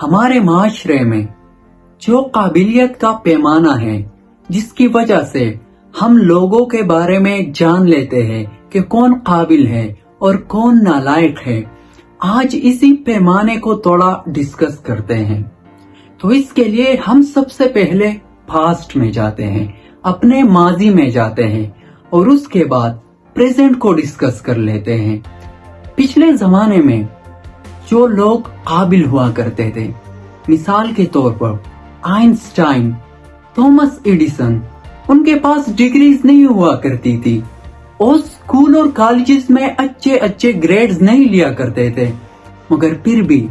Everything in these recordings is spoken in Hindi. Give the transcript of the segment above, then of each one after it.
हमारे माशरे में, जो काबिलियत का पैमाना है, जिसकी वजह से हम लोगों के बारे में जान लेते हैं कि कौन काबिल है और कौन नालायक है, आज इसी पैमाने को थोड़ा डिस्कस करते हैं। तो इसके लिए हम सबसे पहले पास्ट में जाते हैं, अपने माजी में जाते हैं और उसके बाद प्रेजेंट को डिस्कस कर लेते हैं। पिछले जमाने में जो लोग काबिल हुआ करते थे। मिसाल के तौर पर, आइंस्टाइन, थॉमस एडिसन, उनके पास डिग्रीज नहीं हुआ करती थी। और स्कूल और कॉलेजेस में अच्छे अच्छे ग्रेड्स नहीं लिया करते थे। मगर फिर भी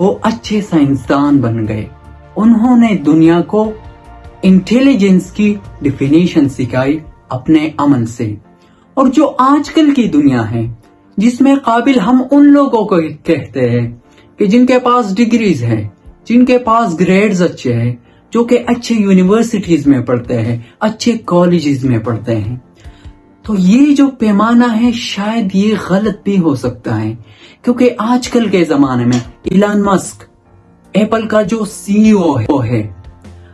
वो अच्छे साइंसदान बन गए। उन्होंने दुनिया को इंटेलिजेंस की डिफिनेशन सिखाई अपने अमल से। और जो आजकल की दुनिया है जिसमें काबिल हम उन लोगों को कहते हैं कि जिनके पास डिग्रीज हैं, जिनके पास ग्रेड्स अच्छे हैं, जो कि अच्छे यूनिवर्सिटीज में पढ़ते हैं, अच्छे कॉलेजेस में पढ़ते हैं। तो ये जो पैमाना है, शायद ये गलत भी हो सकता है, क्योंकि आजकल के जमाने में इलान मस्क एप्पल का जो सीईओ है है।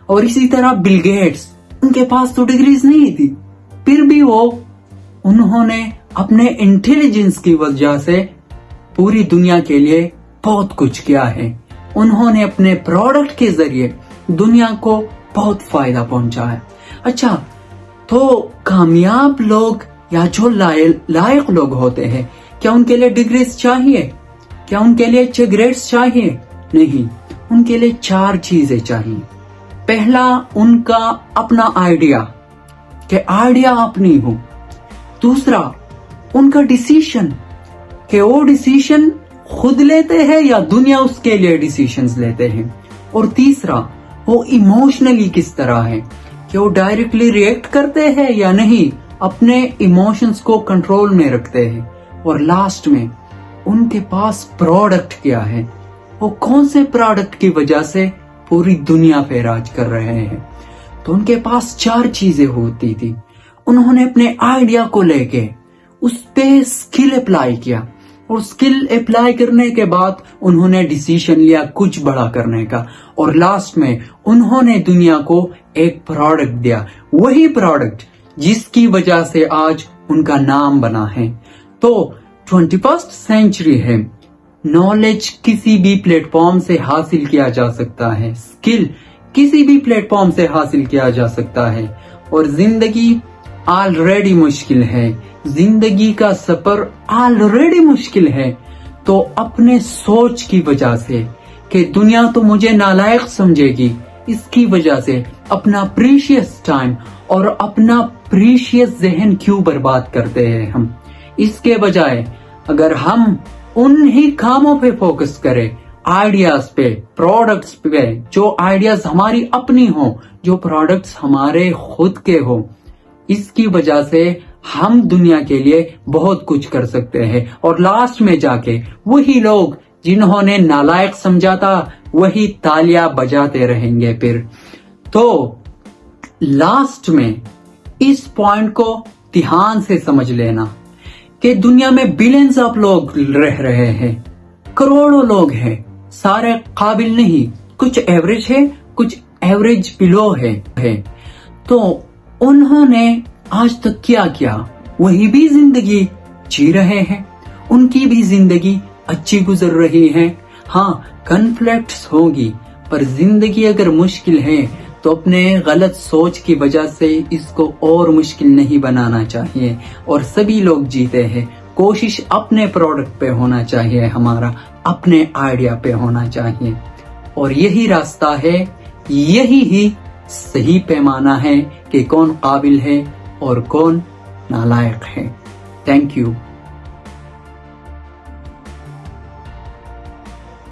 और इसी तरह बिल गेट्स उनके पास तो डिग्रीज नहीं थी, फिर भी वो, उन्होंने अपने इंटेलिजेंस की वजह से पूरी दुनिया के लिए बहुत कुछ किया है। उन्होंने अपने प्रोडक्ट के ज़रिए दुनिया को बहुत फ़ायदा पहुँचा है। अच्छा तो कामयाब लोग या जो लायक लोग होते हैं, क्या उनके लिए डिग्रीज चाहिए? क्या उनके लिए अच्छे ग्रेड्स चाहिए? नहीं, उनके लिए चार चीज़ें चाहिए। पहला, उनका अपना आइडिया कि आइडिया अपनी हो। दूसरा उनका डिसीशन कि वो डिसीशन खुद लेते हैं या दुनिया उसके लिए डिसीशन लेते हैं? और तीसरा, वो इमोशनली किस तरह है? कि वो डायरेक्टली रिएक्ट करते हैं या नहीं? अपने इमोशंस को कंट्रोल में रखते हैं। और लास्ट में, उनके पास प्रोडक्ट क्या है? वो कौन से प्रोडक्ट की वजह से पूरी दुनिया पे राज कर रहे हैं? तो उनके पास चार चीज़ें होती थी। उन्होंने अपने आइडिया को लेके उस पे स्किल अप्लाई किया। और स्किल अप्लाई करने के बाद उन्होंने डिसीज़न लिया कुछ बड़ा करने का। और लास्ट में उन्होंने दुनिया को एक प्रोडक्ट दिया। वही प्रोडक्ट जिसकी वजह से आज उनका नाम बना है। तो ट्वेंटी फ़र्स्ट सेंचुरी है। नॉलेज किसी भी प्लेटफॉर्म से हासिल किया जा सकता है। स्किल किसी भी प्लेटफॉर्म से हासिल किया जा सकता है। और ज़िंदगी ऑलरेडी मुश्किल है। ज़िंदगी का सफ़र ऑलरेडी मुश्किल है। तो अपने सोच की वजह से कि दुनिया तो मुझे नालायक समझेगी, इसकी वजह से अपना प्रीशियस टाइम और अपना प्रीशियस जहन क्यों बर्बाद करते हैं हम? इसके बजाय अगर हम उन ही कामों पे फोकस करें आइडियाज़ पे प्रोडक्ट्स पे, जो आइडियाज़ हमारी अपनी हो, जो प्रोडक्ट्स हमारे खुद के हो इसकी वजह से हम दुनिया के लिए बहुत कुछ कर सकते हैं। और लास्ट में जाके वही लोग जिन्होंने नालायक समझा था वही तालियाँ बजाते रहेंगे फिर। तो लास्ट में इस पॉइंट को ध्यान से समझ लेना कि दुनिया में बिलियंस ऑफ़ लोग रह रहे हैं। करोड़ों लोग हैं। सारे काबिल नहीं। कुछ एवरेज है कुछ एवरेज बिलो है, है। तो उन्होंने आज तक क्या किया? वही भी ज़िंदगी जी रहे हैं। उनकी भी ज़िंदगी अच्छी गुजर रही है। हाँ कन्फ्लिक्ट्स होगी, पर ज़िंदगी अगर मुश्किल है तो अपने गलत सोच की वजह से इसको और मुश्किल नहीं बनाना चाहिए। और सभी लोग जीते हैं। कोशिश अपने प्रोडक्ट पे होना चाहिए, हमारा अपने आइडिया पे होना चाहिए। और यही रास्ता है, यही ही सही पैमाना है कि कौन काबिल है और कौन नालायक है। Thank you